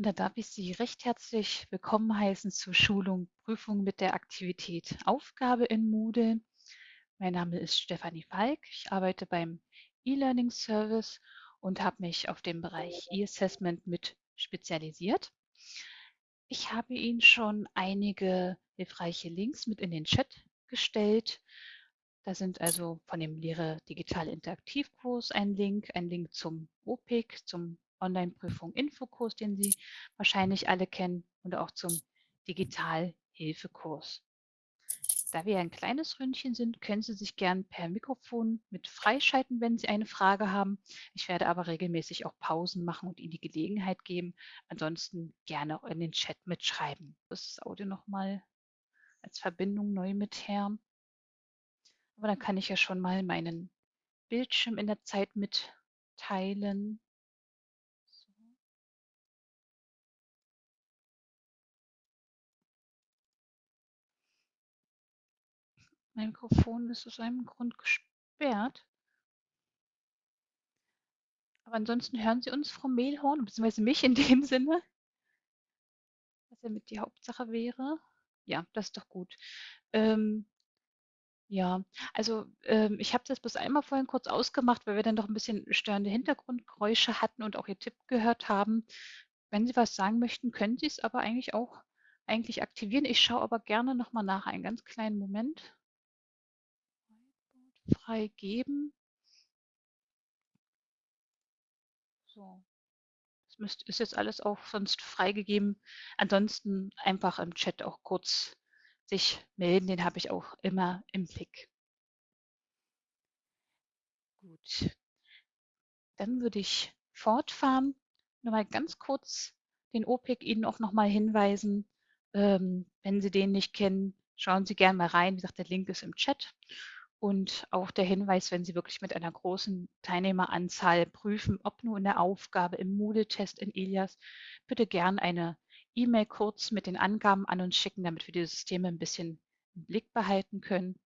Und da darf ich Sie recht herzlich willkommen heißen zur Schulung Prüfung mit der Aktivität Aufgabe in Moodle. Mein Name ist Stefanie Falk. Ich arbeite beim E-Learning Service und habe mich auf den Bereich E-Assessment mit spezialisiert. Ich habe Ihnen schon einige hilfreiche Links mit in den Chat gestellt. Da sind also von dem Lehre Digital Interaktivkurs ein Link, ein Link zum OPIC, zum Online-Prüfung Infokurs, den Sie wahrscheinlich alle kennen, und auch zum Digital-Hilfekurs. Da wir ein kleines Ründchen sind, können Sie sich gern per Mikrofon mit freischalten, wenn Sie eine Frage haben. Ich werde aber regelmäßig auch Pausen machen und Ihnen die Gelegenheit geben. Ansonsten gerne auch in den Chat mitschreiben. Das Audio nochmal als Verbindung neu mit her. Aber dann kann ich ja schon mal meinen Bildschirm in der Zeit mitteilen. Mikrofon ist aus einem Grund gesperrt. Aber ansonsten hören Sie uns, Frau Mehlhorn, beziehungsweise mich in dem Sinne, was ja mit die Hauptsache wäre. Ja, das ist doch gut. Ähm, ja, also ähm, ich habe das bis einmal vorhin kurz ausgemacht, weil wir dann doch ein bisschen störende Hintergrundgeräusche hatten und auch Ihr Tipp gehört haben. Wenn Sie was sagen möchten, können Sie es aber eigentlich auch eigentlich aktivieren. Ich schaue aber gerne nochmal nach, einen ganz kleinen Moment freigeben. So. Das müsst, ist jetzt alles auch sonst freigegeben. Ansonsten einfach im Chat auch kurz sich melden, den habe ich auch immer im Blick. Gut, dann würde ich fortfahren. Nur mal ganz kurz den OPEC Ihnen auch nochmal hinweisen. Ähm, wenn Sie den nicht kennen, schauen Sie gerne mal rein. Wie gesagt, der Link ist im Chat. Und auch der Hinweis, wenn Sie wirklich mit einer großen Teilnehmeranzahl prüfen, ob nur in der Aufgabe im Moodle-Test in Elias, bitte gern eine E-Mail kurz mit den Angaben an uns schicken, damit wir die Systeme ein bisschen im Blick behalten können.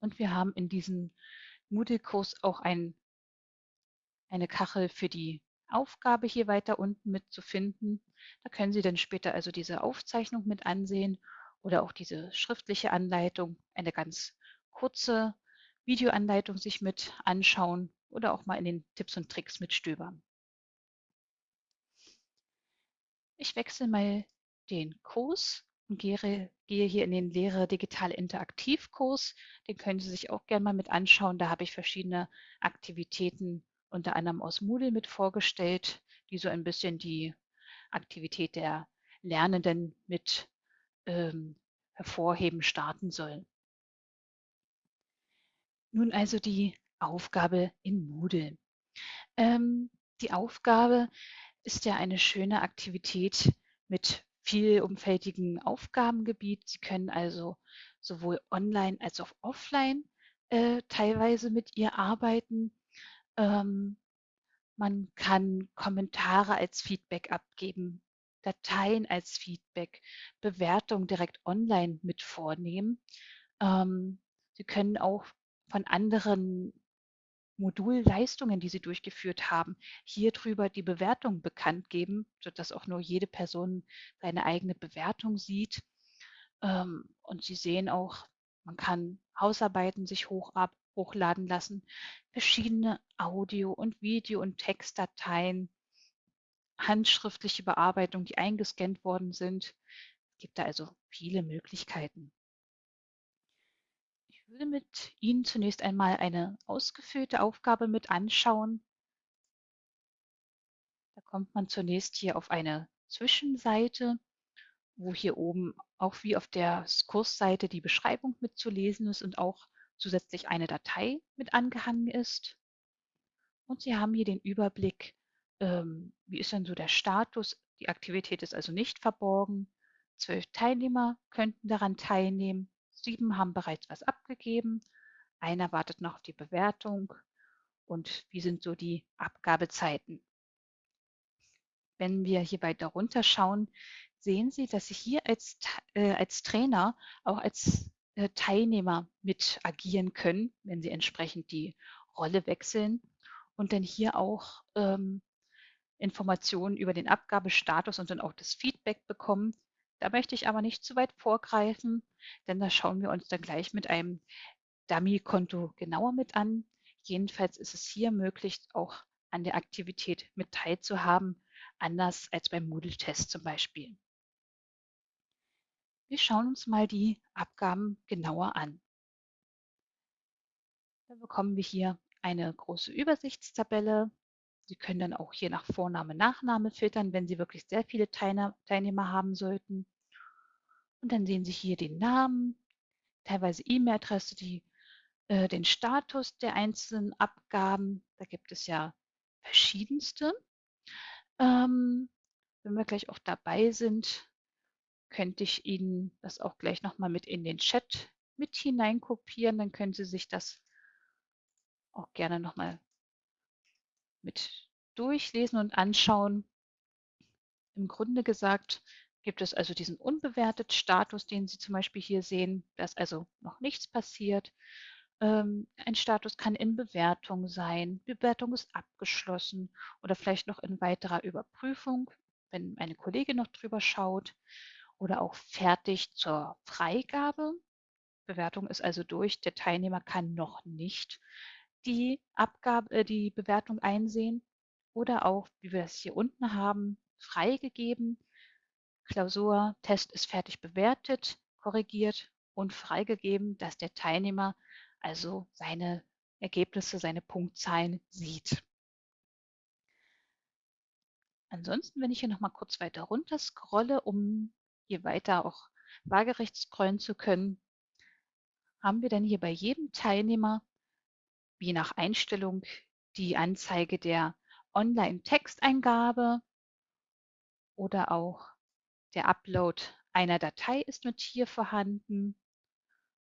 Und wir haben in diesem Moodle-Kurs auch ein, eine Kachel für die Aufgabe hier weiter unten mit zu finden. Da können Sie dann später also diese Aufzeichnung mit ansehen oder auch diese schriftliche Anleitung, eine ganz kurze Videoanleitung sich mit anschauen oder auch mal in den Tipps und Tricks mitstöbern. Ich wechsle mal den Kurs und gehe, hier in den Lehre Digital Interaktiv Kurs. Den können Sie sich auch gerne mal mit anschauen. Da habe ich verschiedene Aktivitäten unter anderem aus Moodle mit vorgestellt, die so ein bisschen die Aktivität der Lernenden mit ähm, hervorheben starten sollen. Nun also die Aufgabe in Moodle. Ähm, die Aufgabe ist ja eine schöne Aktivität mit vielumfältigem Aufgabengebiet. Sie können also sowohl online als auch offline äh, teilweise mit ihr arbeiten. Ähm, man kann Kommentare als Feedback abgeben, Dateien als Feedback, Bewertungen direkt online mit vornehmen. Ähm, Sie können auch von anderen Modulleistungen, die Sie durchgeführt haben, hier drüber die Bewertung bekannt geben, sodass auch nur jede Person seine eigene Bewertung sieht. Ähm, und Sie sehen auch, man kann Hausarbeiten sich hoch ab, hochladen lassen, verschiedene Audio- und Video- und Textdateien, handschriftliche Bearbeitung, die eingescannt worden sind. Es gibt da also viele Möglichkeiten würde mit Ihnen zunächst einmal eine ausgefüllte Aufgabe mit anschauen. Da kommt man zunächst hier auf eine Zwischenseite, wo hier oben auch wie auf der Kursseite die Beschreibung mitzulesen ist und auch zusätzlich eine Datei mit angehangen ist. Und Sie haben hier den Überblick, ähm, wie ist denn so der Status. Die Aktivität ist also nicht verborgen. Zwölf Teilnehmer könnten daran teilnehmen. Sieben haben bereits was abgegeben. Einer wartet noch auf die Bewertung. Und wie sind so die Abgabezeiten? Wenn wir hier weiter runter schauen, sehen Sie, dass Sie hier als, äh, als Trainer auch als äh, Teilnehmer mit agieren können, wenn Sie entsprechend die Rolle wechseln und dann hier auch ähm, Informationen über den Abgabestatus und dann auch das Feedback bekommen. Da möchte ich aber nicht zu weit vorgreifen, denn da schauen wir uns dann gleich mit einem Dummy-Konto genauer mit an. Jedenfalls ist es hier möglich, auch an der Aktivität mit teilzuhaben, anders als beim Moodle-Test zum Beispiel. Wir schauen uns mal die Abgaben genauer an. Da bekommen wir hier eine große Übersichtstabelle. Sie können dann auch hier nach Vorname, Nachname filtern, wenn Sie wirklich sehr viele Teilnehmer haben sollten. Und dann sehen Sie hier den Namen, teilweise E-Mail-Adresse, äh, den Status der einzelnen Abgaben. Da gibt es ja verschiedenste. Ähm, wenn wir gleich auch dabei sind, könnte ich Ihnen das auch gleich nochmal mit in den Chat mit hineinkopieren. Dann können Sie sich das auch gerne nochmal mit durchlesen und anschauen. Im Grunde gesagt gibt es also diesen unbewertet Status, den Sie zum Beispiel hier sehen. Da ist also noch nichts passiert. Ähm, ein Status kann in Bewertung sein, Bewertung ist abgeschlossen oder vielleicht noch in weiterer Überprüfung, wenn eine Kollegin noch drüber schaut oder auch fertig zur Freigabe. Bewertung ist also durch. Der Teilnehmer kann noch nicht die Abgabe, äh, die Bewertung einsehen oder auch, wie wir das hier unten haben, freigegeben. Klausur, Test ist fertig bewertet, korrigiert und freigegeben, dass der Teilnehmer also seine Ergebnisse, seine Punktzahlen sieht. Ansonsten, wenn ich hier noch mal kurz weiter runter scrolle, um hier weiter auch waagerecht scrollen zu können, haben wir dann hier bei jedem Teilnehmer je nach Einstellung die Anzeige der Online-Texteingabe oder auch der Upload einer Datei ist mit hier vorhanden.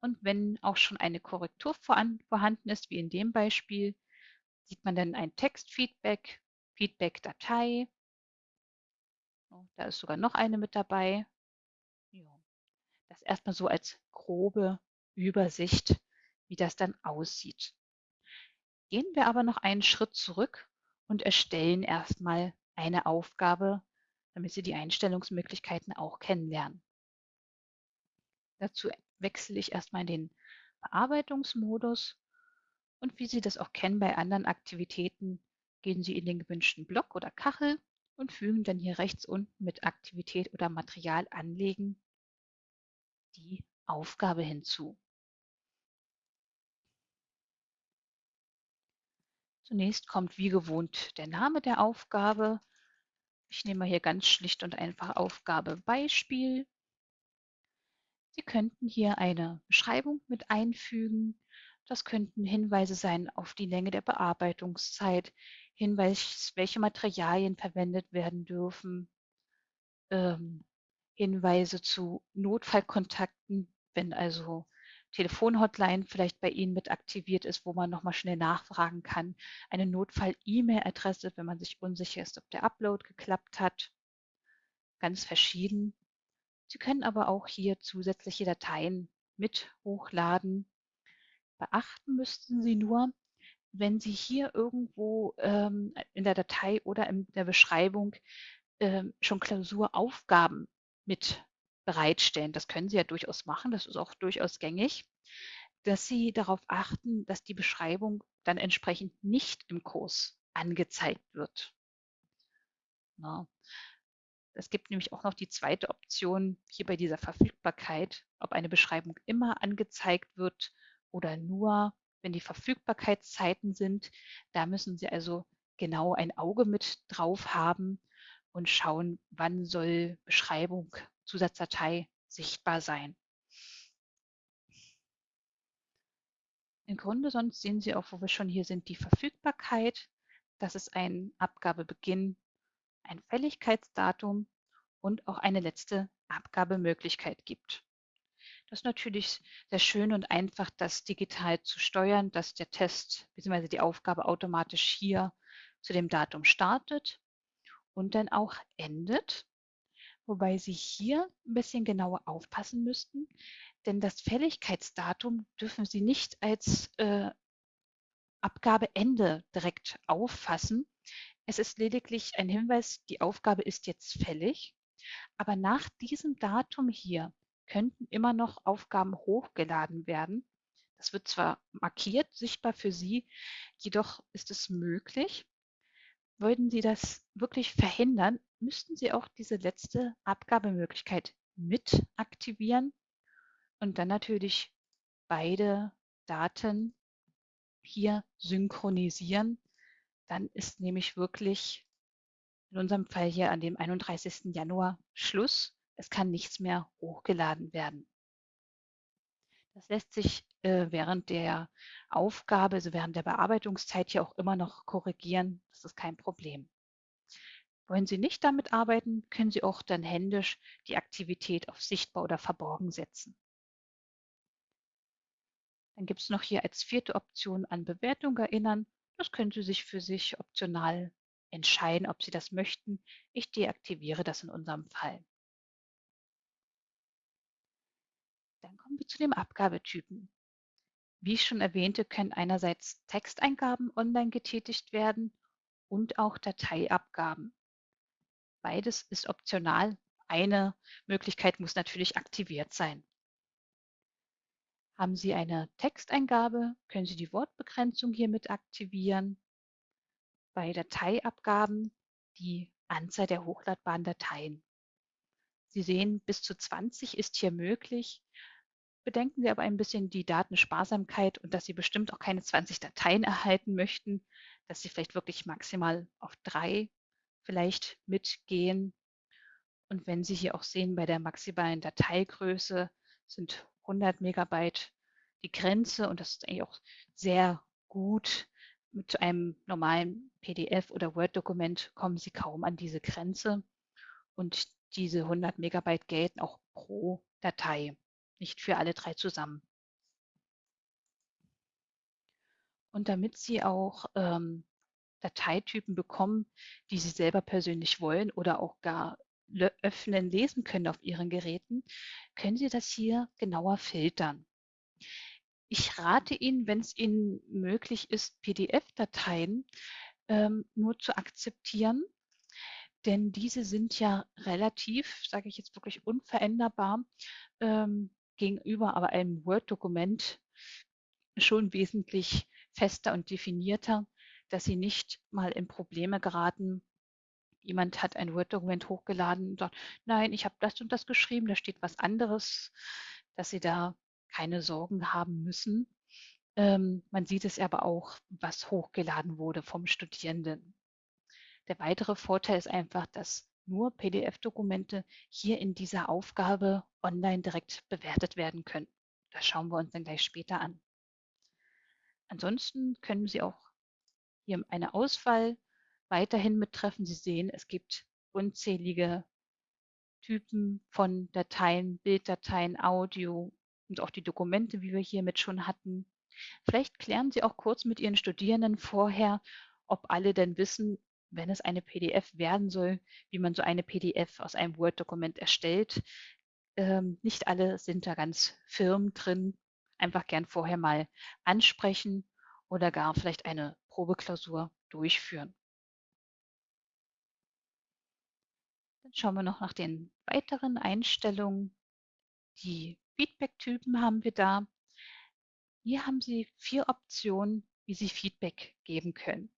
Und wenn auch schon eine Korrektur vorhanden ist, wie in dem Beispiel, sieht man dann ein Textfeedback, Feedback-Datei. Da ist sogar noch eine mit dabei. Das erstmal so als grobe Übersicht, wie das dann aussieht. Gehen wir aber noch einen Schritt zurück und erstellen erstmal eine Aufgabe, damit Sie die Einstellungsmöglichkeiten auch kennenlernen. Dazu wechsle ich erstmal in den Bearbeitungsmodus und wie Sie das auch kennen bei anderen Aktivitäten, gehen Sie in den gewünschten Block oder Kachel und fügen dann hier rechts unten mit Aktivität oder Material anlegen die Aufgabe hinzu. Zunächst kommt wie gewohnt der Name der Aufgabe. Ich nehme hier ganz schlicht und einfach Aufgabe Beispiel. Sie könnten hier eine Beschreibung mit einfügen. Das könnten Hinweise sein auf die Länge der Bearbeitungszeit, Hinweis, welche Materialien verwendet werden dürfen, ähm, Hinweise zu Notfallkontakten, wenn also Telefonhotline vielleicht bei Ihnen mit aktiviert ist, wo man nochmal schnell nachfragen kann. Eine Notfall-E-Mail-Adresse, wenn man sich unsicher ist, ob der Upload geklappt hat. Ganz verschieden. Sie können aber auch hier zusätzliche Dateien mit hochladen. Beachten müssten Sie nur, wenn Sie hier irgendwo ähm, in der Datei oder in der Beschreibung ähm, schon Klausuraufgaben mit bereitstellen. Das können Sie ja durchaus machen, das ist auch durchaus gängig, dass Sie darauf achten, dass die Beschreibung dann entsprechend nicht im Kurs angezeigt wird. Na. Es gibt nämlich auch noch die zweite Option hier bei dieser Verfügbarkeit, ob eine Beschreibung immer angezeigt wird oder nur, wenn die Verfügbarkeitszeiten sind. Da müssen Sie also genau ein Auge mit drauf haben und schauen, wann soll Beschreibung Zusatzdatei sichtbar sein. Im Grunde sonst sehen Sie auch, wo wir schon hier sind, die Verfügbarkeit. Das ist ein Abgabebeginn, ein Fälligkeitsdatum und auch eine letzte Abgabemöglichkeit gibt. Das ist natürlich sehr schön und einfach, das digital zu steuern, dass der Test bzw. die Aufgabe automatisch hier zu dem Datum startet und dann auch endet. Wobei Sie hier ein bisschen genauer aufpassen müssten, denn das Fälligkeitsdatum dürfen Sie nicht als äh, Abgabeende direkt auffassen, Es ist lediglich ein Hinweis, die Aufgabe ist jetzt fällig, aber nach diesem Datum hier könnten immer noch Aufgaben hochgeladen werden. Das wird zwar markiert, sichtbar für Sie, jedoch ist es möglich. Wollten Sie das wirklich verhindern, müssten Sie auch diese letzte Abgabemöglichkeit mit aktivieren und dann natürlich beide Daten hier synchronisieren. Dann ist nämlich wirklich in unserem Fall hier an dem 31. Januar Schluss. Es kann nichts mehr hochgeladen werden. Das lässt sich äh, während der Aufgabe, also während der Bearbeitungszeit hier auch immer noch korrigieren. Das ist kein Problem. Wollen Sie nicht damit arbeiten, können Sie auch dann händisch die Aktivität auf sichtbar oder verborgen setzen. Dann gibt es noch hier als vierte Option an Bewertung erinnern. Das können Sie sich für sich optional entscheiden, ob Sie das möchten. Ich deaktiviere das in unserem Fall. Dann kommen wir zu den Abgabetypen. Wie ich schon erwähnte, können einerseits Texteingaben online getätigt werden und auch Dateiabgaben. Beides ist optional. Eine Möglichkeit muss natürlich aktiviert sein. Haben Sie eine Texteingabe, können Sie die Wortbegrenzung hiermit aktivieren. Bei Dateiabgaben die Anzahl der hochladbaren Dateien. Sie sehen, bis zu 20 ist hier möglich. Bedenken Sie aber ein bisschen die Datensparsamkeit und dass Sie bestimmt auch keine 20 Dateien erhalten möchten, dass Sie vielleicht wirklich maximal auf drei vielleicht mitgehen. Und wenn Sie hier auch sehen, bei der maximalen Dateigröße sind 100 Megabyte die Grenze und das ist eigentlich auch sehr gut. Mit einem normalen PDF oder Word-Dokument kommen Sie kaum an diese Grenze und diese 100 Megabyte gelten auch pro Datei nicht für alle drei zusammen. Und damit Sie auch ähm, Dateitypen bekommen, die Sie selber persönlich wollen oder auch gar öffnen, lesen können auf Ihren Geräten, können Sie das hier genauer filtern. Ich rate Ihnen, wenn es Ihnen möglich ist, PDF-Dateien ähm, nur zu akzeptieren, denn diese sind ja relativ, sage ich jetzt wirklich unveränderbar, ähm, gegenüber aber einem Word-Dokument schon wesentlich fester und definierter, dass sie nicht mal in Probleme geraten. Jemand hat ein Word-Dokument hochgeladen und sagt, nein, ich habe das und das geschrieben, da steht was anderes, dass sie da keine Sorgen haben müssen. Ähm, man sieht es aber auch, was hochgeladen wurde vom Studierenden. Der weitere Vorteil ist einfach, dass nur PDF-Dokumente hier in dieser Aufgabe online direkt bewertet werden können. Das schauen wir uns dann gleich später an. Ansonsten können Sie auch hier eine Auswahl weiterhin mittreffen. Sie sehen, es gibt unzählige Typen von Dateien, Bilddateien, Audio und auch die Dokumente, wie wir hiermit schon hatten. Vielleicht klären Sie auch kurz mit Ihren Studierenden vorher, ob alle denn wissen, wenn es eine PDF werden soll, wie man so eine PDF aus einem Word-Dokument erstellt. Ähm, nicht alle sind da ganz firm drin. Einfach gern vorher mal ansprechen oder gar vielleicht eine Probeklausur durchführen. Dann schauen wir noch nach den weiteren Einstellungen. Die Feedback-Typen haben wir da. Hier haben Sie vier Optionen, wie Sie Feedback geben können.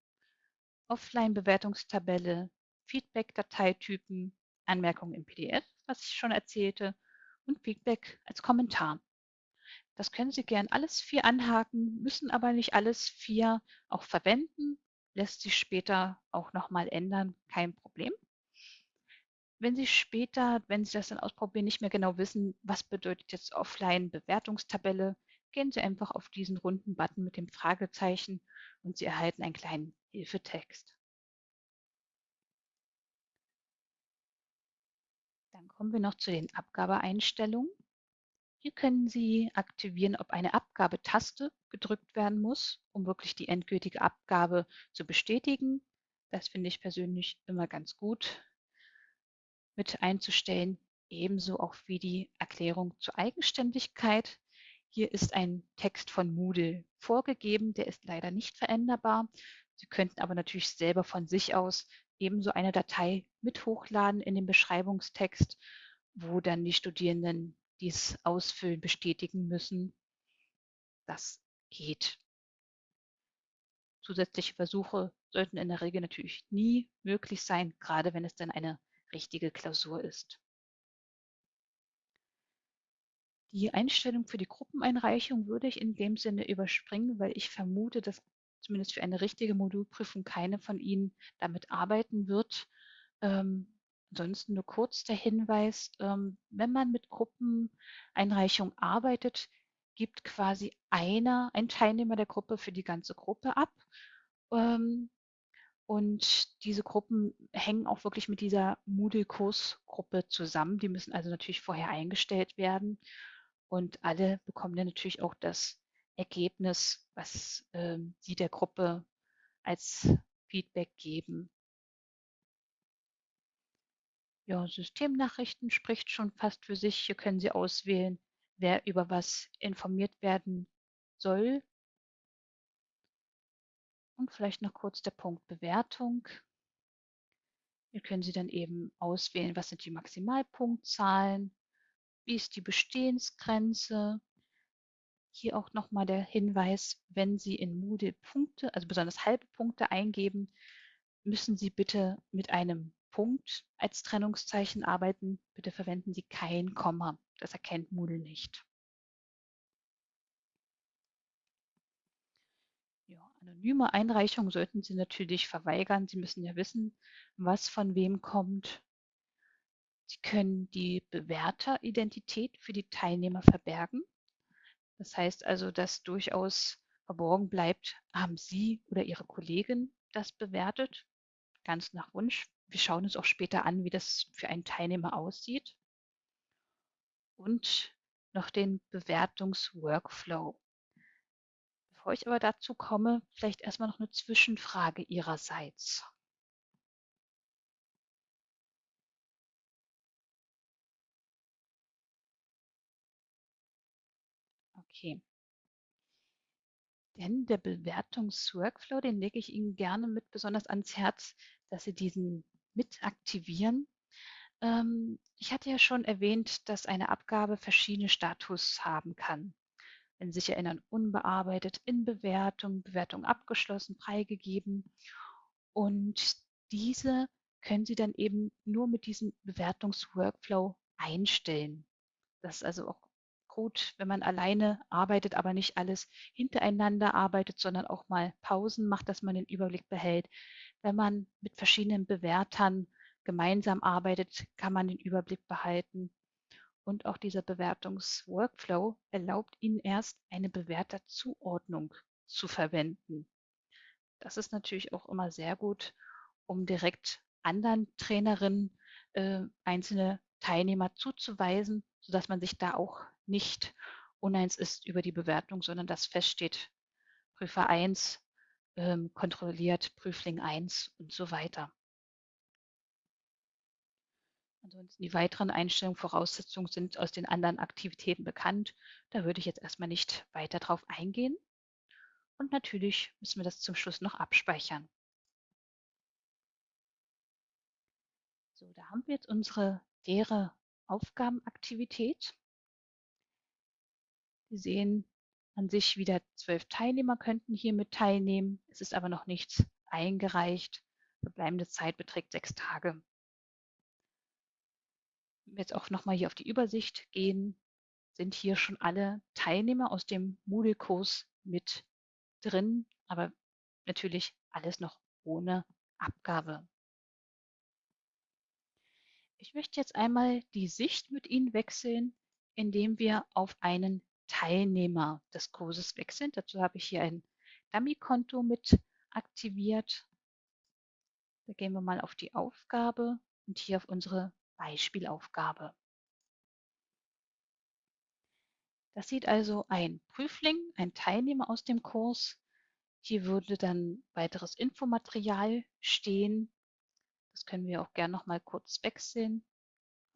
Offline-Bewertungstabelle, Feedback-Dateitypen, Anmerkungen im PDF, was ich schon erzählte, und Feedback als Kommentar. Das können Sie gern alles vier anhaken, müssen aber nicht alles vier auch verwenden. Lässt sich später auch nochmal ändern, kein Problem. Wenn Sie später, wenn Sie das dann ausprobieren, nicht mehr genau wissen, was bedeutet jetzt Offline-Bewertungstabelle, gehen Sie einfach auf diesen runden Button mit dem Fragezeichen und Sie erhalten einen kleinen Hilfetext. Dann kommen wir noch zu den Abgabeeinstellungen. Hier können Sie aktivieren, ob eine Abgabetaste gedrückt werden muss, um wirklich die endgültige Abgabe zu bestätigen. Das finde ich persönlich immer ganz gut mit einzustellen. Ebenso auch wie die Erklärung zur Eigenständigkeit. Hier ist ein Text von Moodle vorgegeben, der ist leider nicht veränderbar. Sie könnten aber natürlich selber von sich aus ebenso eine Datei mit hochladen in den Beschreibungstext, wo dann die Studierenden dies ausfüllen, bestätigen müssen. Das geht. Zusätzliche Versuche sollten in der Regel natürlich nie möglich sein, gerade wenn es dann eine richtige Klausur ist. Die Einstellung für die Gruppeneinreichung würde ich in dem Sinne überspringen, weil ich vermute, dass zumindest für eine richtige Modulprüfung keine von Ihnen damit arbeiten wird. Ähm, ansonsten nur kurz der Hinweis, ähm, wenn man mit Gruppeneinreichung arbeitet, gibt quasi einer, ein Teilnehmer der Gruppe für die ganze Gruppe ab. Ähm, und diese Gruppen hängen auch wirklich mit dieser Moodle-Kursgruppe zusammen. Die müssen also natürlich vorher eingestellt werden. Und alle bekommen dann natürlich auch das Ergebnis, was ähm, sie der Gruppe als Feedback geben. Ja, Systemnachrichten spricht schon fast für sich. Hier können Sie auswählen, wer über was informiert werden soll. Und vielleicht noch kurz der Punkt Bewertung. Hier können Sie dann eben auswählen, was sind die Maximalpunktzahlen, wie ist die Bestehensgrenze. Hier auch nochmal der Hinweis, wenn Sie in Moodle Punkte, also besonders halbe Punkte eingeben, müssen Sie bitte mit einem Punkt als Trennungszeichen arbeiten. Bitte verwenden Sie kein Komma. Das erkennt Moodle nicht. Ja, anonyme Einreichungen sollten Sie natürlich verweigern. Sie müssen ja wissen, was von wem kommt. Sie können die Bewerteridentität für die Teilnehmer verbergen. Das heißt also, dass durchaus verborgen bleibt, haben Sie oder Ihre Kollegin das bewertet, ganz nach Wunsch. Wir schauen uns auch später an, wie das für einen Teilnehmer aussieht. Und noch den Bewertungsworkflow. Bevor ich aber dazu komme, vielleicht erstmal noch eine Zwischenfrage Ihrerseits. Okay. Denn der Bewertungsworkflow, den lege ich Ihnen gerne mit besonders ans Herz, dass Sie diesen mit aktivieren. Ähm, ich hatte ja schon erwähnt, dass eine Abgabe verschiedene Status haben kann wenn Sie sich erinnern, unbearbeitet, in Bewertung, Bewertung abgeschlossen, freigegeben. Und diese können Sie dann eben nur mit diesem Bewertungsworkflow einstellen. Das ist also auch gut, wenn man alleine arbeitet, aber nicht alles hintereinander arbeitet, sondern auch mal Pausen macht, dass man den Überblick behält. Wenn man mit verschiedenen Bewertern gemeinsam arbeitet, kann man den Überblick behalten. Und auch dieser Bewertungsworkflow erlaubt Ihnen erst eine Bewerterzuordnung zu verwenden. Das ist natürlich auch immer sehr gut, um direkt anderen Trainerinnen äh, einzelne Teilnehmer zuzuweisen, sodass man sich da auch nicht uneins ist über die Bewertung, sondern dass feststeht, Prüfer 1 ähm, kontrolliert Prüfling 1 und so weiter. Ansonsten die weiteren Einstellungen, Voraussetzungen sind aus den anderen Aktivitäten bekannt. Da würde ich jetzt erstmal nicht weiter drauf eingehen. Und natürlich müssen wir das zum Schluss noch abspeichern. So, da haben wir jetzt unsere leere Aufgabenaktivität. Sie sehen an sich wieder zwölf Teilnehmer könnten hier mit teilnehmen. Es ist aber noch nichts eingereicht. Verbleibende Zeit beträgt sechs Tage jetzt auch nochmal hier auf die Übersicht gehen, sind hier schon alle Teilnehmer aus dem Moodle-Kurs mit drin, aber natürlich alles noch ohne Abgabe. Ich möchte jetzt einmal die Sicht mit Ihnen wechseln, indem wir auf einen Teilnehmer des Kurses wechseln. Dazu habe ich hier ein Dummy-Konto mit aktiviert. Da gehen wir mal auf die Aufgabe und hier auf unsere Beispielaufgabe. Das sieht also ein Prüfling, ein Teilnehmer aus dem Kurs. Hier würde dann weiteres Infomaterial stehen. Das können wir auch gerne noch mal kurz wechseln.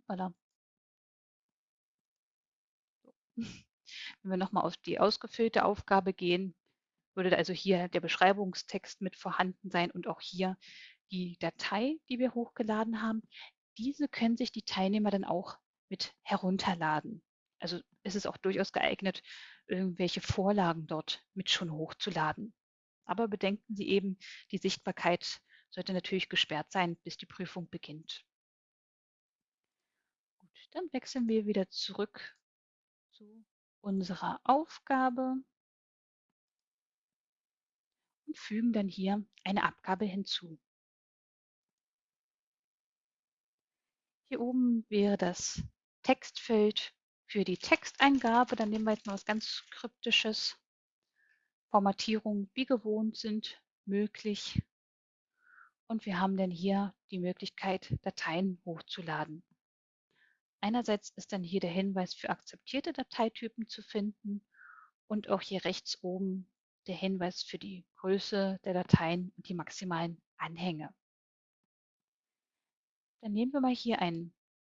Voilà. So. Wenn wir noch mal auf die ausgefüllte Aufgabe gehen, würde also hier der Beschreibungstext mit vorhanden sein und auch hier die Datei, die wir hochgeladen haben. Diese können sich die Teilnehmer dann auch mit herunterladen. Also ist es auch durchaus geeignet, irgendwelche Vorlagen dort mit schon hochzuladen. Aber bedenken Sie eben, die Sichtbarkeit sollte natürlich gesperrt sein, bis die Prüfung beginnt. Gut, dann wechseln wir wieder zurück zu unserer Aufgabe und fügen dann hier eine Abgabe hinzu. Hier oben wäre das Textfeld für die Texteingabe. Dann nehmen wir jetzt mal was ganz Kryptisches. Formatierung wie gewohnt sind möglich. Und wir haben dann hier die Möglichkeit, Dateien hochzuladen. Einerseits ist dann hier der Hinweis für akzeptierte Dateitypen zu finden und auch hier rechts oben der Hinweis für die Größe der Dateien und die maximalen Anhänge. Dann nehmen wir mal hier ein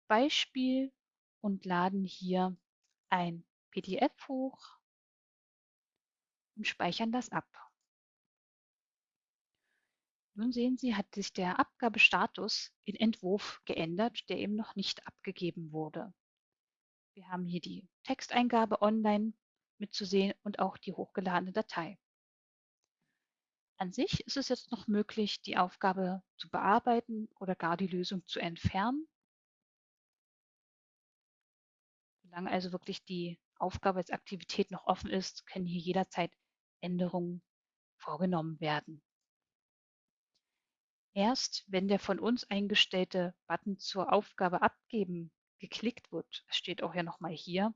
Beispiel und laden hier ein PDF hoch und speichern das ab. Nun sehen Sie, hat sich der Abgabestatus in Entwurf geändert, der eben noch nicht abgegeben wurde. Wir haben hier die Texteingabe online mitzusehen und auch die hochgeladene Datei. An sich ist es jetzt noch möglich, die Aufgabe zu bearbeiten oder gar die Lösung zu entfernen. Solange also wirklich die Aufgabe als Aktivität noch offen ist, können hier jederzeit Änderungen vorgenommen werden. Erst wenn der von uns eingestellte Button zur Aufgabe abgeben geklickt wird, steht auch ja nochmal hier,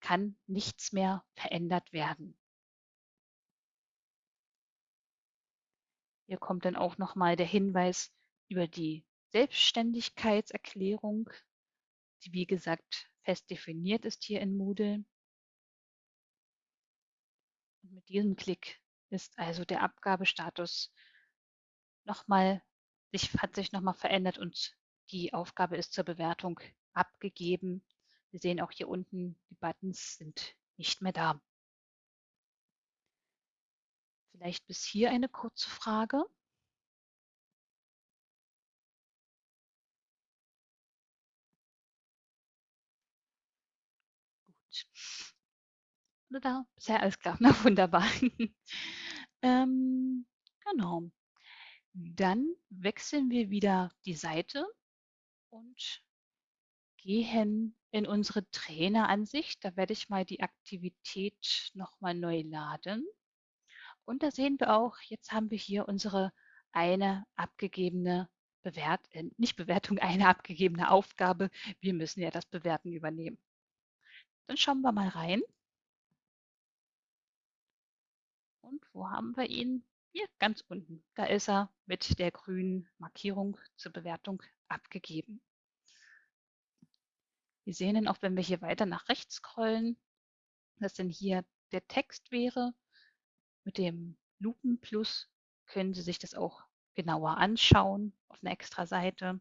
kann nichts mehr verändert werden. Hier kommt dann auch nochmal der Hinweis über die Selbstständigkeitserklärung, die wie gesagt fest definiert ist hier in Moodle. Und mit diesem Klick ist also der Abgabestatus nochmal, sich, hat sich nochmal verändert und die Aufgabe ist zur Bewertung abgegeben. Wir sehen auch hier unten, die Buttons sind nicht mehr da. Vielleicht bis hier eine kurze Frage. Gut. Da, bisher alles klar. Na wunderbar. ähm, genau. Dann wechseln wir wieder die Seite und gehen in unsere Traineransicht. Da werde ich mal die Aktivität nochmal neu laden. Und da sehen wir auch, jetzt haben wir hier unsere eine abgegebene Bewert äh, nicht Bewertung, eine abgegebene Aufgabe. Wir müssen ja das Bewerten übernehmen. Dann schauen wir mal rein. Und wo haben wir ihn? Hier ganz unten. Da ist er mit der grünen Markierung zur Bewertung abgegeben. Wir sehen ihn auch, wenn wir hier weiter nach rechts scrollen, dass denn hier der Text wäre mit dem Lupenplus können Sie sich das auch genauer anschauen auf einer extra Seite.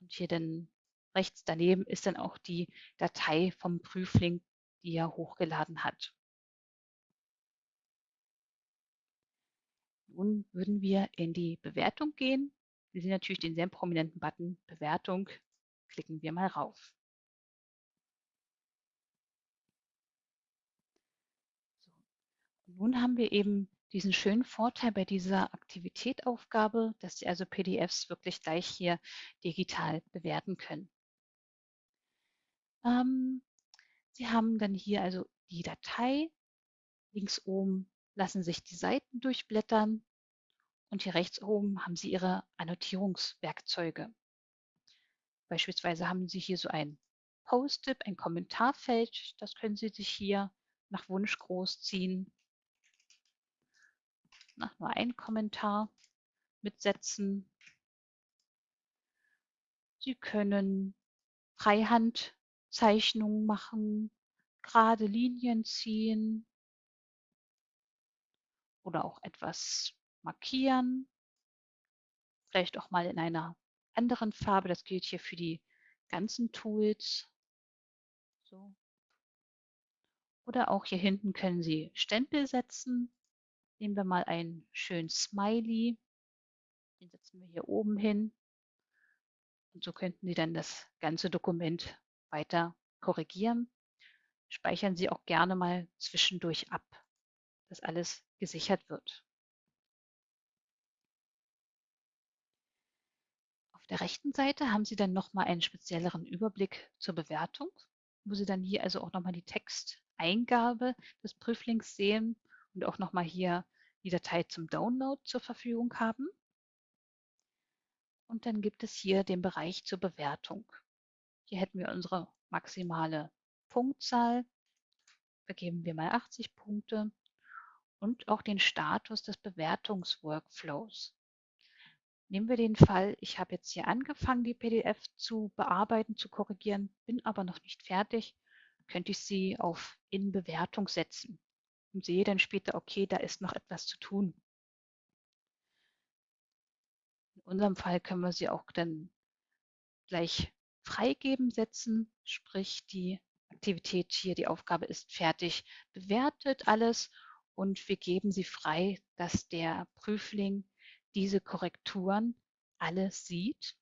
Und hier dann rechts daneben ist dann auch die Datei vom Prüfling, die er hochgeladen hat. Nun würden wir in die Bewertung gehen. Sie sehen natürlich den sehr prominenten Button Bewertung. Klicken wir mal rauf. Nun haben wir eben diesen schönen Vorteil bei dieser Aktivitätaufgabe, dass Sie also PDFs wirklich gleich hier digital bewerten können. Ähm, Sie haben dann hier also die Datei. Links oben lassen sich die Seiten durchblättern und hier rechts oben haben Sie Ihre Annotierungswerkzeuge. Beispielsweise haben Sie hier so ein Post-it, ein Kommentarfeld. Das können Sie sich hier nach Wunsch großziehen na, nur ein Kommentar mitsetzen. Sie können Freihandzeichnungen machen, gerade Linien ziehen oder auch etwas markieren. Vielleicht auch mal in einer anderen Farbe. Das gilt hier für die ganzen Tools. So. Oder auch hier hinten können Sie Stempel setzen. Nehmen wir mal einen schönen Smiley. Den setzen wir hier oben hin. Und so könnten Sie dann das ganze Dokument weiter korrigieren. Speichern Sie auch gerne mal zwischendurch ab, dass alles gesichert wird. Auf der rechten Seite haben Sie dann nochmal einen spezielleren Überblick zur Bewertung, wo Sie dann hier also auch nochmal die Texteingabe des Prüflings sehen und auch nochmal hier die Datei zum Download zur Verfügung haben. Und dann gibt es hier den Bereich zur Bewertung. Hier hätten wir unsere maximale Punktzahl. Vergeben wir mal 80 Punkte und auch den Status des Bewertungsworkflows. Nehmen wir den Fall, ich habe jetzt hier angefangen, die PDF zu bearbeiten, zu korrigieren, bin aber noch nicht fertig, könnte ich sie auf In Bewertung setzen und sehe dann später, okay, da ist noch etwas zu tun. In unserem Fall können wir sie auch dann gleich freigeben setzen, sprich die Aktivität hier, die Aufgabe ist fertig, bewertet alles und wir geben sie frei, dass der Prüfling diese Korrekturen alles sieht.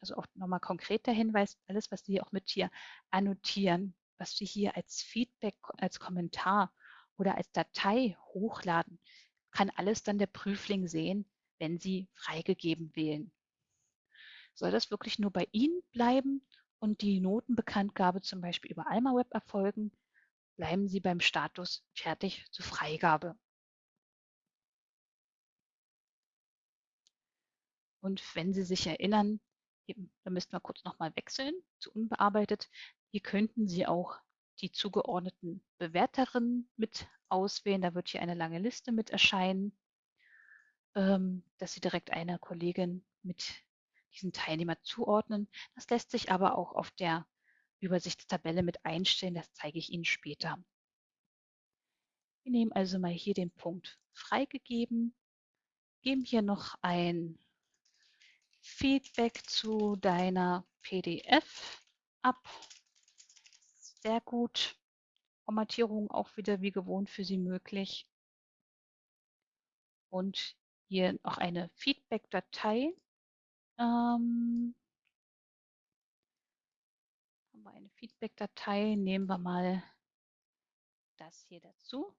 Also auch nochmal konkreter Hinweis, alles, was Sie auch mit hier annotieren, was Sie hier als Feedback, als Kommentar oder als Datei hochladen, kann alles dann der Prüfling sehen, wenn Sie freigegeben wählen. Soll das wirklich nur bei Ihnen bleiben und die Notenbekanntgabe zum Beispiel über Alma Web erfolgen, bleiben Sie beim Status fertig zur Freigabe. Und wenn Sie sich erinnern, da müssten wir kurz nochmal wechseln zu unbearbeitet. Hier könnten Sie auch die zugeordneten Bewerterinnen mit auswählen. Da wird hier eine lange Liste mit erscheinen, ähm, dass Sie direkt einer Kollegin mit diesen Teilnehmer zuordnen. Das lässt sich aber auch auf der Übersichtstabelle mit einstellen. Das zeige ich Ihnen später. Wir nehmen also mal hier den Punkt freigegeben, geben hier noch ein Feedback zu deiner PDF ab. Sehr gut. Formatierung auch wieder wie gewohnt für Sie möglich. Und hier noch eine Feedback-Datei. Ähm, haben wir eine Feedback-Datei. Nehmen wir mal das hier dazu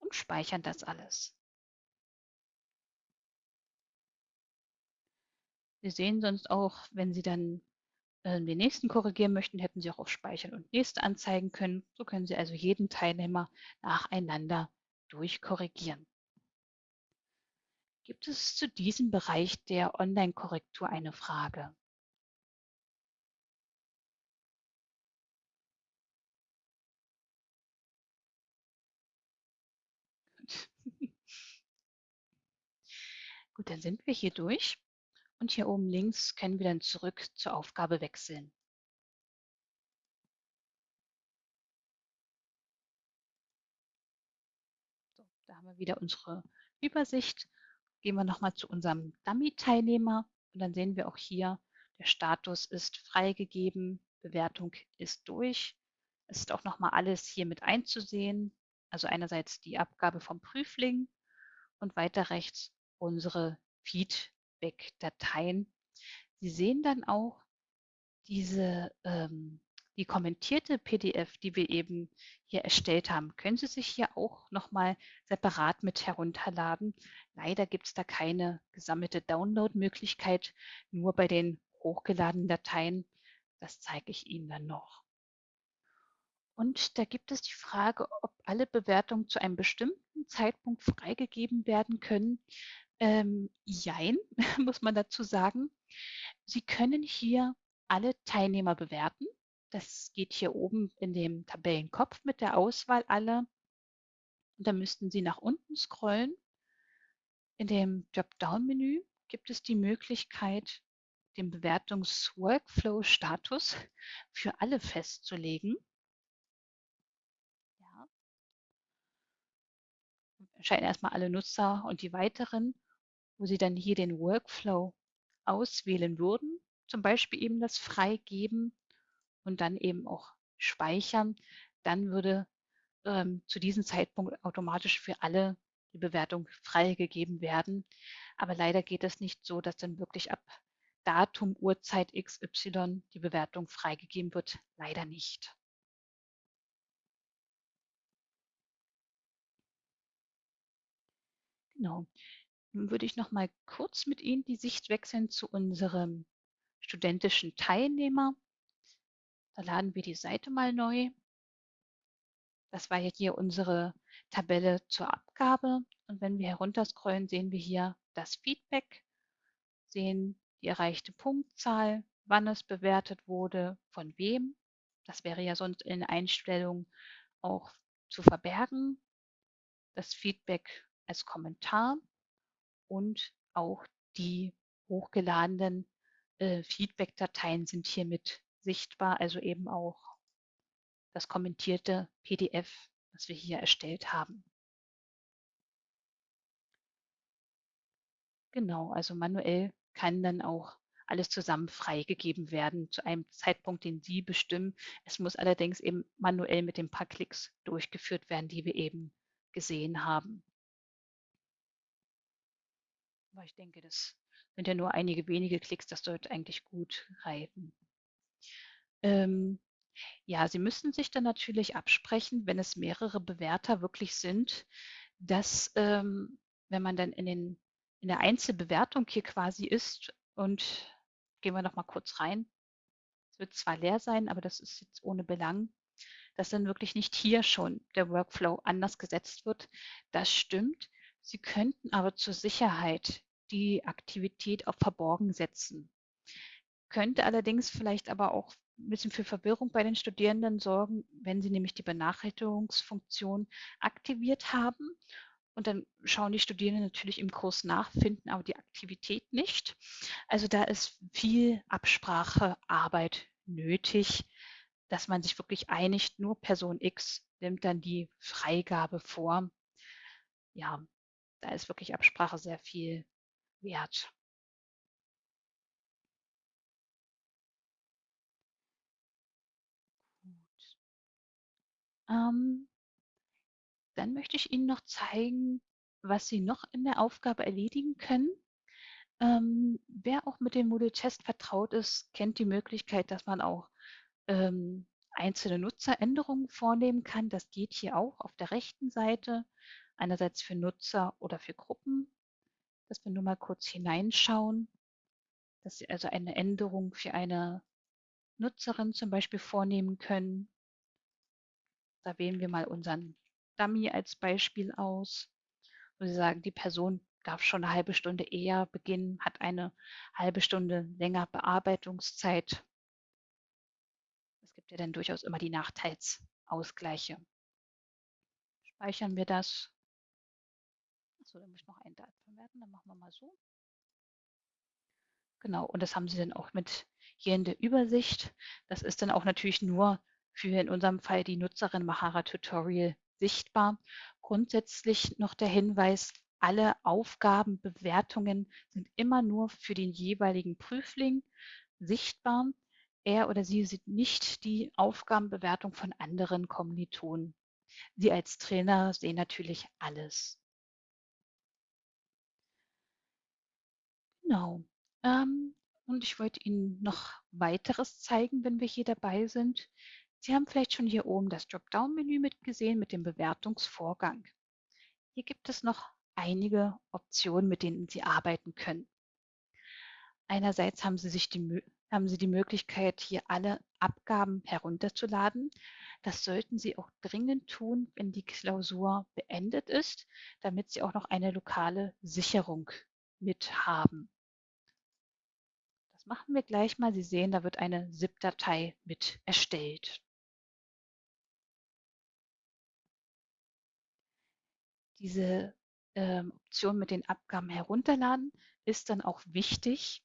und speichern das alles. Sie sehen sonst auch, wenn Sie dann äh, den nächsten korrigieren möchten, hätten Sie auch auf Speichern und Nächste anzeigen können. So können Sie also jeden Teilnehmer nacheinander durchkorrigieren. Gibt es zu diesem Bereich der Online-Korrektur eine Frage? Gut, dann sind wir hier durch. Und hier oben links können wir dann zurück zur Aufgabe wechseln. So, da haben wir wieder unsere Übersicht. Gehen wir nochmal zu unserem Dummy-Teilnehmer und dann sehen wir auch hier, der Status ist freigegeben, Bewertung ist durch. Es ist auch nochmal alles hier mit einzusehen. Also einerseits die Abgabe vom Prüfling und weiter rechts unsere Feedback-Dateien. Sie sehen dann auch diese, ähm, die kommentierte PDF, die wir eben hier erstellt haben, können Sie sich hier auch nochmal separat mit herunterladen. Leider gibt es da keine gesammelte Download-Möglichkeit, nur bei den hochgeladenen Dateien. Das zeige ich Ihnen dann noch. Und da gibt es die Frage, ob alle Bewertungen zu einem bestimmten Zeitpunkt freigegeben werden können. Ähm, jein, muss man dazu sagen. Sie können hier alle Teilnehmer bewerten. Das geht hier oben in dem Tabellenkopf mit der Auswahl aller. Und da müssten Sie nach unten scrollen. In dem Dropdown-Menü gibt es die Möglichkeit, den Bewertungs-Workflow-Status für alle festzulegen. Ja. Erscheinen erstmal alle Nutzer und die weiteren wo Sie dann hier den Workflow auswählen würden, zum Beispiel eben das Freigeben und dann eben auch speichern, dann würde ähm, zu diesem Zeitpunkt automatisch für alle die Bewertung freigegeben werden. Aber leider geht es nicht so, dass dann wirklich ab Datum, Uhrzeit XY die Bewertung freigegeben wird. Leider nicht. Genau. Nun würde ich noch mal kurz mit Ihnen die Sicht wechseln zu unserem studentischen Teilnehmer. Da laden wir die Seite mal neu. Das war ja hier unsere Tabelle zur Abgabe. Und wenn wir herunterscrollen, sehen wir hier das Feedback, sehen die erreichte Punktzahl, wann es bewertet wurde, von wem. Das wäre ja sonst in Einstellungen auch zu verbergen. Das Feedback als Kommentar und auch die hochgeladenen äh, Feedback-Dateien sind hiermit sichtbar, also eben auch das kommentierte PDF, was wir hier erstellt haben. Genau, also manuell kann dann auch alles zusammen freigegeben werden zu einem Zeitpunkt, den Sie bestimmen. Es muss allerdings eben manuell mit den paar Klicks durchgeführt werden, die wir eben gesehen haben. Aber ich denke, das sind ja nur einige wenige Klicks, das sollte eigentlich gut reifen. Ähm, ja, Sie müssen sich dann natürlich absprechen, wenn es mehrere Bewerter wirklich sind, dass ähm, wenn man dann in, den, in der Einzelbewertung hier quasi ist und gehen wir noch mal kurz rein. Es wird zwar leer sein, aber das ist jetzt ohne Belang, dass dann wirklich nicht hier schon der Workflow anders gesetzt wird. Das stimmt. Sie könnten aber zur Sicherheit die Aktivität auf Verborgen setzen. Könnte allerdings vielleicht aber auch ein bisschen für Verwirrung bei den Studierenden sorgen, wenn sie nämlich die Benachrichtigungsfunktion aktiviert haben. Und dann schauen die Studierenden natürlich im Kurs nach, finden aber die Aktivität nicht. Also da ist viel Absprachearbeit nötig, dass man sich wirklich einigt, nur Person X nimmt dann die Freigabe vor. Ja, da ist wirklich Absprache sehr viel wert. Ähm, dann möchte ich Ihnen noch zeigen, was Sie noch in der Aufgabe erledigen können. Ähm, wer auch mit dem Moodle Test vertraut ist, kennt die Möglichkeit, dass man auch ähm, einzelne Nutzeränderungen vornehmen kann. Das geht hier auch auf der rechten Seite, einerseits für Nutzer oder für Gruppen. Dass wir nur mal kurz hineinschauen, dass Sie also eine Änderung für eine Nutzerin zum Beispiel vornehmen können. Da wählen wir mal unseren Dummy als Beispiel aus, wo Sie sagen, die Person darf schon eine halbe Stunde eher beginnen, hat eine halbe Stunde länger Bearbeitungszeit. Es gibt ja dann durchaus immer die Nachteilsausgleiche. Speichern wir das. Achso, da muss ich noch ein Datum verwerten, dann machen wir mal so. Genau, und das haben Sie dann auch mit hier in der Übersicht. Das ist dann auch natürlich nur für in unserem Fall die Nutzerin Mahara Tutorial sichtbar. Grundsätzlich noch der Hinweis, alle Aufgabenbewertungen sind immer nur für den jeweiligen Prüfling sichtbar. Er oder sie sieht nicht die Aufgabenbewertung von anderen Kommilitonen. Sie als Trainer sehen natürlich alles. Genau. Ähm, und ich wollte Ihnen noch weiteres zeigen, wenn wir hier dabei sind. Sie haben vielleicht schon hier oben das Dropdown-Menü mitgesehen mit dem Bewertungsvorgang. Hier gibt es noch einige Optionen, mit denen Sie arbeiten können. Einerseits haben Sie, sich die, haben Sie die Möglichkeit, hier alle Abgaben herunterzuladen. Das sollten Sie auch dringend tun, wenn die Klausur beendet ist, damit Sie auch noch eine lokale Sicherung mit haben. Das machen wir gleich mal. Sie sehen, da wird eine ZIP-Datei mit erstellt. Diese ähm, Option mit den Abgaben herunterladen ist dann auch wichtig,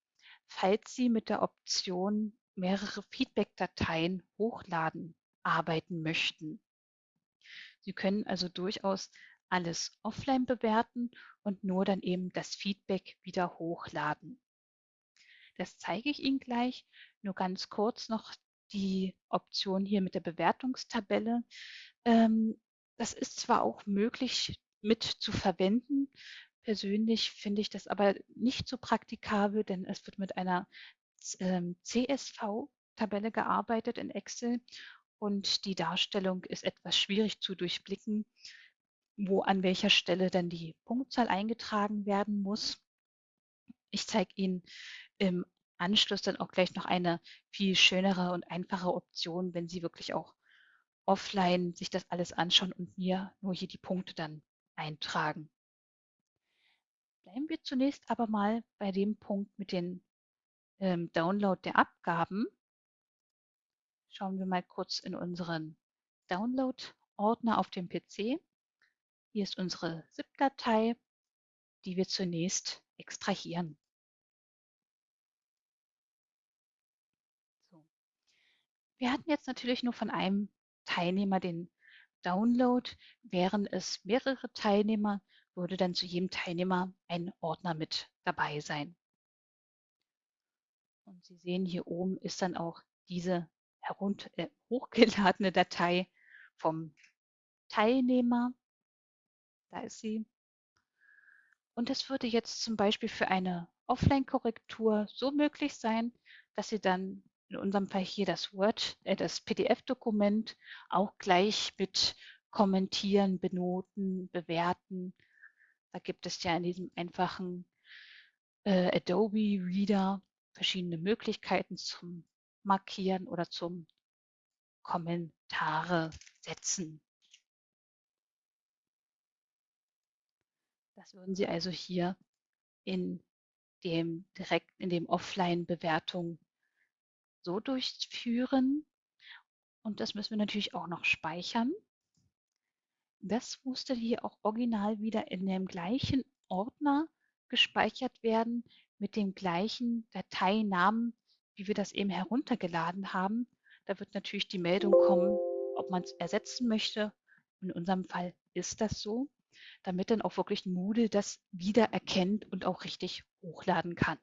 falls Sie mit der Option mehrere Feedback-Dateien hochladen arbeiten möchten. Sie können also durchaus alles offline bewerten und nur dann eben das Feedback wieder hochladen. Das zeige ich Ihnen gleich. Nur ganz kurz noch die Option hier mit der Bewertungstabelle. Ähm, das ist zwar auch möglich mit zu verwenden. Persönlich finde ich das aber nicht so praktikabel, denn es wird mit einer ähm, CSV-Tabelle gearbeitet in Excel und die Darstellung ist etwas schwierig zu durchblicken, wo an welcher Stelle dann die Punktzahl eingetragen werden muss. Ich zeige Ihnen im Anschluss dann auch gleich noch eine viel schönere und einfache Option, wenn Sie wirklich auch offline sich das alles anschauen und mir nur hier die Punkte dann eintragen. Bleiben wir zunächst aber mal bei dem Punkt mit dem ähm, Download der Abgaben. Schauen wir mal kurz in unseren Download-Ordner auf dem PC. Hier ist unsere ZIP-Datei, die wir zunächst extrahieren. So. Wir hatten jetzt natürlich nur von einem Teilnehmer den Download. Wären es mehrere Teilnehmer, würde dann zu jedem Teilnehmer ein Ordner mit dabei sein. Und Sie sehen, hier oben ist dann auch diese herunter, äh, hochgeladene Datei vom Teilnehmer. Da ist sie. Und das würde jetzt zum Beispiel für eine Offline-Korrektur so möglich sein, dass Sie dann in unserem Fall hier das Word, äh, das PDF-Dokument auch gleich mit kommentieren, benoten, bewerten. Da gibt es ja in diesem einfachen äh, Adobe Reader verschiedene Möglichkeiten zum Markieren oder zum Kommentare setzen. Das würden Sie also hier in dem direkt in dem Offline-Bewertung so durchführen. Und das müssen wir natürlich auch noch speichern. Das musste hier auch original wieder in dem gleichen Ordner gespeichert werden mit dem gleichen Dateinamen, wie wir das eben heruntergeladen haben. Da wird natürlich die Meldung kommen, ob man es ersetzen möchte. In unserem Fall ist das so, damit dann auch wirklich Moodle das wieder erkennt und auch richtig hochladen kann.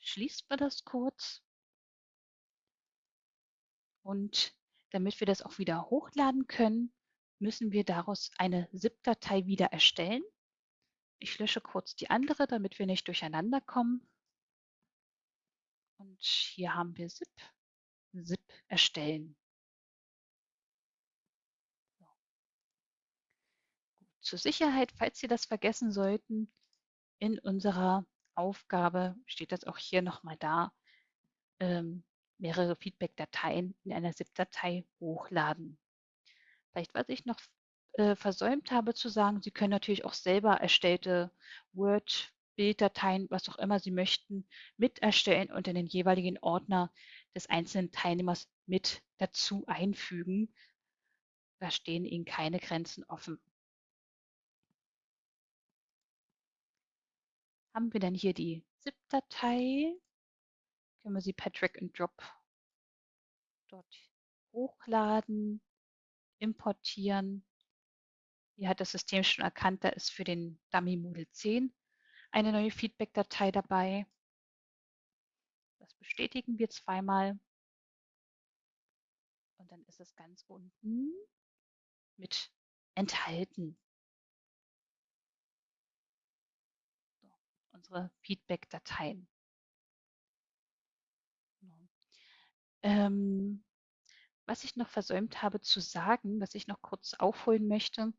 Schließen wir das kurz. Und damit wir das auch wieder hochladen können, müssen wir daraus eine ZIP-Datei wieder erstellen. Ich lösche kurz die andere, damit wir nicht durcheinander kommen. Und hier haben wir ZIP, ZIP erstellen. Zur Sicherheit, falls Sie das vergessen sollten, in unserer Aufgabe steht das auch hier nochmal da, ähm, mehrere Feedback-Dateien in einer ZIP-Datei hochladen. Vielleicht, was ich noch äh, versäumt habe zu sagen, Sie können natürlich auch selber erstellte Word, Bilddateien, was auch immer Sie möchten, mit erstellen und in den jeweiligen Ordner des einzelnen Teilnehmers mit dazu einfügen. Da stehen Ihnen keine Grenzen offen. Haben wir dann hier die ZIP-Datei? Können wir sie per Drag and Drop dort hochladen, importieren. Hier hat das System schon erkannt, da ist für den Dummy Moodle 10 eine neue Feedback-Datei dabei. Das bestätigen wir zweimal. Und dann ist es ganz unten mit enthalten. Unsere Feedback-Dateien. Ähm, was ich noch versäumt habe zu sagen, was ich noch kurz aufholen möchte.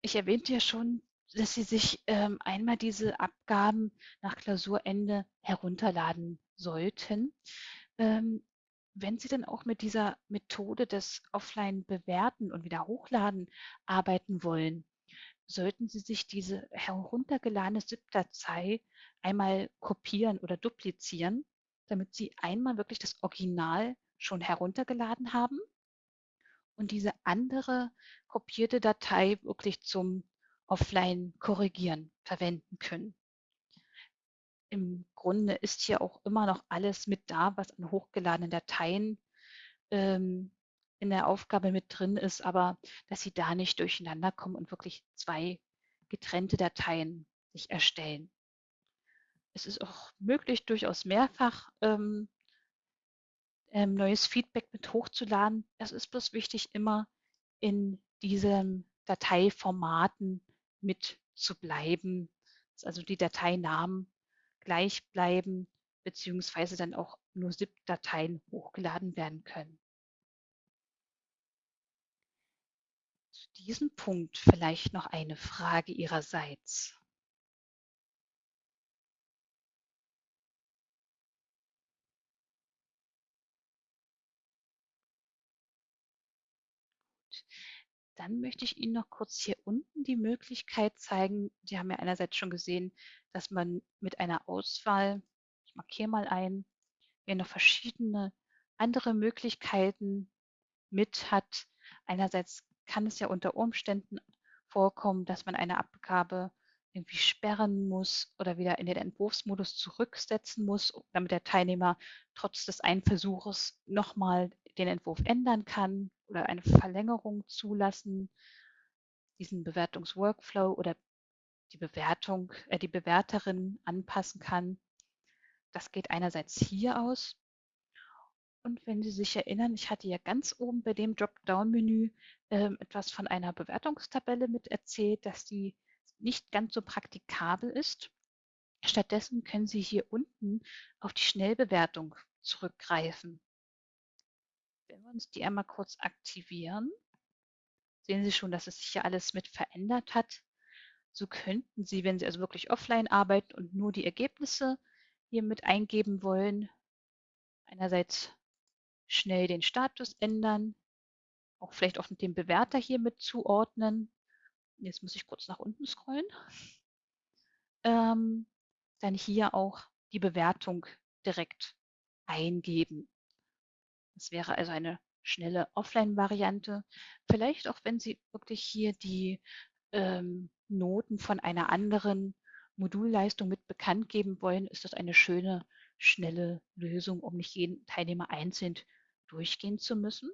Ich erwähnte ja schon, dass Sie sich ähm, einmal diese Abgaben nach Klausurende herunterladen sollten. Ähm, wenn Sie dann auch mit dieser Methode des Offline-Bewerten und wieder hochladen arbeiten wollen, sollten Sie sich diese heruntergeladene ZIP-Datei einmal kopieren oder duplizieren damit Sie einmal wirklich das Original schon heruntergeladen haben und diese andere kopierte Datei wirklich zum Offline-Korrigieren verwenden können. Im Grunde ist hier auch immer noch alles mit da, was an hochgeladenen Dateien ähm, in der Aufgabe mit drin ist, aber dass Sie da nicht durcheinander kommen und wirklich zwei getrennte Dateien sich erstellen. es ist auch möglich, durchaus mehrfach ähm, ähm, neues Feedback mit hochzuladen. Es ist bloß wichtig, immer in diesen Dateiformaten mit zu bleiben, dass also die Dateinamen gleich bleiben, beziehungsweise dann auch nur ZIP-Dateien hochgeladen werden können. Zu diesem Punkt vielleicht noch eine Frage Ihrerseits. Dann möchte ich Ihnen noch kurz hier unten die Möglichkeit zeigen. Sie haben ja einerseits schon gesehen, dass man mit einer Auswahl, ich markiere mal ein, hier noch verschiedene andere Möglichkeiten mit hat. Einerseits kann es ja unter Umständen vorkommen, dass man eine Abgabe irgendwie sperren muss oder wieder in den Entwurfsmodus zurücksetzen muss, damit der Teilnehmer trotz des einen Versuches nochmal den Entwurf ändern kann oder eine Verlängerung zulassen, diesen Bewertungsworkflow oder die Bewertung, äh, die Bewerterin anpassen kann. Das geht einerseits hier aus. Und wenn Sie sich erinnern, ich hatte ja ganz oben bei dem Dropdown-Menü äh, etwas von einer Bewertungstabelle mit erzählt, dass die nicht ganz so praktikabel ist. Stattdessen können Sie hier unten auf die Schnellbewertung zurückgreifen. Wenn wir uns die einmal kurz aktivieren, sehen Sie schon, dass es sich hier alles mit verändert hat. So könnten Sie, wenn Sie also wirklich offline arbeiten und nur die Ergebnisse hier mit eingeben wollen, einerseits schnell den Status ändern, auch vielleicht auch den Bewerter hier mit zuordnen. Jetzt muss ich kurz nach unten scrollen. Ähm, dann hier auch die Bewertung direkt eingeben. Das wäre also eine schnelle Offline-Variante. Vielleicht auch, wenn Sie wirklich hier die ähm, Noten von einer anderen Modulleistung mit bekannt geben wollen, ist das eine schöne, schnelle Lösung, um nicht jeden Teilnehmer einzeln durchgehen zu müssen.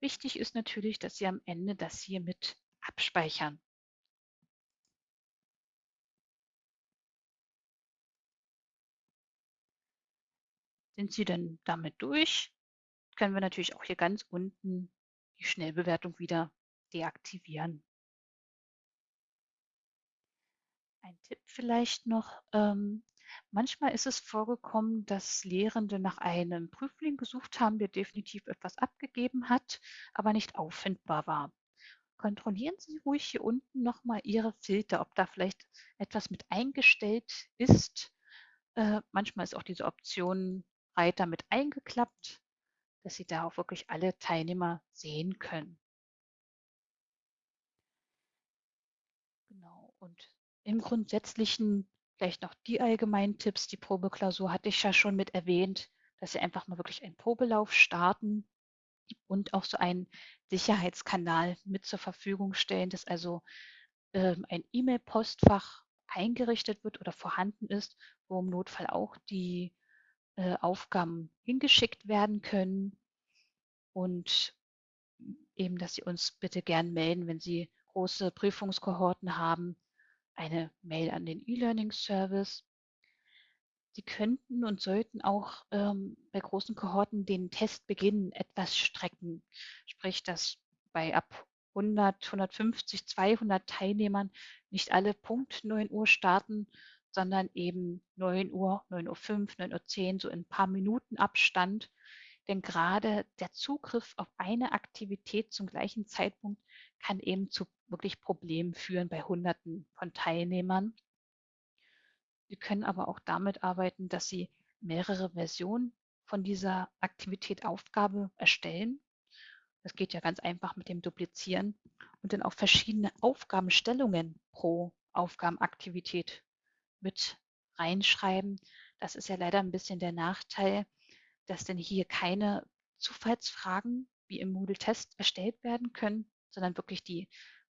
Wichtig ist natürlich, dass Sie am Ende das hier mit abspeichern. Sind Sie denn damit durch? können wir natürlich auch hier ganz unten die Schnellbewertung wieder deaktivieren. Ein Tipp vielleicht noch. Ähm, manchmal ist es vorgekommen, dass Lehrende nach einem Prüfling gesucht haben, der definitiv etwas abgegeben hat, aber nicht auffindbar war. Kontrollieren Sie ruhig hier unten nochmal Ihre Filter, ob da vielleicht etwas mit eingestellt ist. Äh, manchmal ist auch diese Option Reiter mit eingeklappt dass Sie da auch wirklich alle Teilnehmer sehen können. Genau. Und im Grundsätzlichen vielleicht noch die allgemeinen Tipps. Die Probeklausur hatte ich ja schon mit erwähnt, dass Sie einfach mal wirklich einen Probelauf starten und auch so einen Sicherheitskanal mit zur Verfügung stellen, dass also ähm, ein E-Mail-Postfach eingerichtet wird oder vorhanden ist, wo im Notfall auch die äh, Aufgaben hingeschickt werden können und eben, dass Sie uns bitte gern melden, wenn Sie große Prüfungskohorten haben, eine Mail an den E-Learning-Service. Sie könnten und sollten auch ähm, bei großen Kohorten den Testbeginn etwas strecken, sprich, dass bei ab 100, 150, 200 Teilnehmern nicht alle Punkt 9 Uhr starten, sondern eben 9 Uhr, 9 Uhr 5, 9 Uhr 10, so in ein paar Minuten Abstand. Denn gerade der Zugriff auf eine Aktivität zum gleichen Zeitpunkt kann eben zu wirklich Problemen führen bei Hunderten von Teilnehmern. Sie können aber auch damit arbeiten, dass Sie mehrere Versionen von dieser Aktivität Aufgabe erstellen. Das geht ja ganz einfach mit dem Duplizieren und dann auch verschiedene Aufgabenstellungen pro Aufgabenaktivität mit reinschreiben. Das ist ja leider ein bisschen der Nachteil, dass denn hier keine Zufallsfragen wie im Moodle-Test erstellt werden können, sondern wirklich die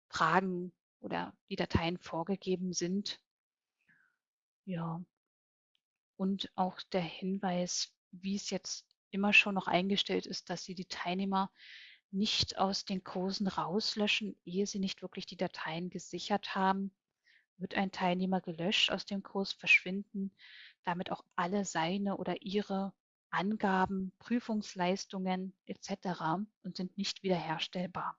Fragen oder die Dateien vorgegeben sind. Ja. Und auch der Hinweis, wie es jetzt immer schon noch eingestellt ist, dass Sie die Teilnehmer nicht aus den Kursen rauslöschen, ehe Sie nicht wirklich die Dateien gesichert haben wird ein Teilnehmer gelöscht aus dem Kurs, verschwinden damit auch alle seine oder ihre Angaben, Prüfungsleistungen etc. und sind nicht wiederherstellbar.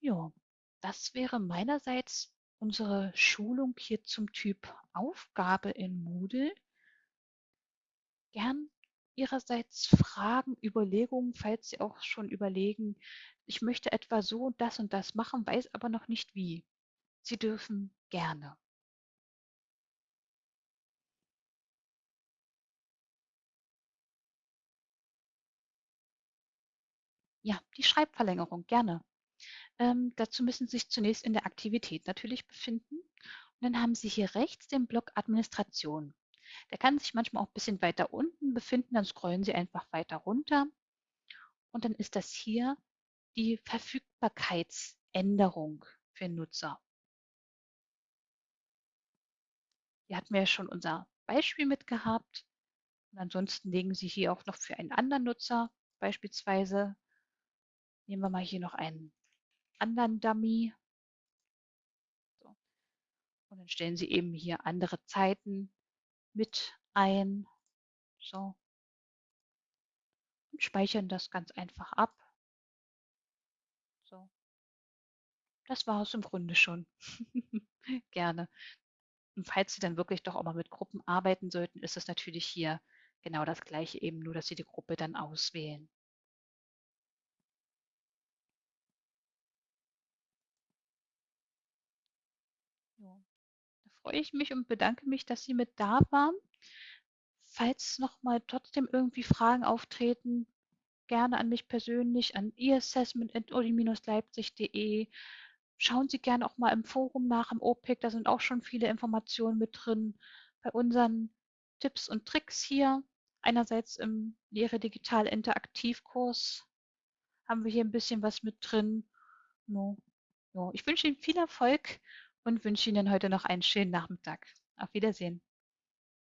Ja, das wäre meinerseits unsere Schulung hier zum Typ Aufgabe in Moodle. Gern Ihrerseits Fragen, Überlegungen, falls Sie auch schon überlegen, ich möchte etwa so und das und das machen, weiß aber noch nicht wie. Sie dürfen gerne. Ja, die Schreibverlängerung, gerne. Ähm, dazu müssen Sie sich zunächst in der Aktivität natürlich befinden. Und dann haben Sie hier rechts den Block Administration. Der kann sich manchmal auch ein bisschen weiter unten befinden, dann scrollen Sie einfach weiter runter. Und dann ist das hier die Verfügbarkeitsänderung für Nutzer. Hier hatten wir ja schon unser Beispiel mitgehabt. Und ansonsten legen Sie hier auch noch für einen anderen Nutzer, beispielsweise nehmen wir mal hier noch einen anderen Dummy. So. Und dann stellen Sie eben hier andere Zeiten mit ein. So. Und speichern das ganz einfach ab. So. Das war es im Grunde schon. Gerne. Und falls Sie dann wirklich doch auch mal mit Gruppen arbeiten sollten, ist es natürlich hier genau das gleiche eben, nur dass Sie die Gruppe dann auswählen. Freue ich mich und bedanke mich, dass Sie mit da waren. Falls noch mal trotzdem irgendwie Fragen auftreten, gerne an mich persönlich, an eassessment.uni-leipzig.de. Schauen Sie gerne auch mal im Forum nach, im OPIC, da sind auch schon viele Informationen mit drin. Bei unseren Tipps und Tricks hier, einerseits im Lehre Digital Interaktivkurs, haben wir hier ein bisschen was mit drin. No. No. Ich wünsche Ihnen viel Erfolg und wünsche Ihnen heute noch einen schönen Nachmittag. Auf Wiedersehen.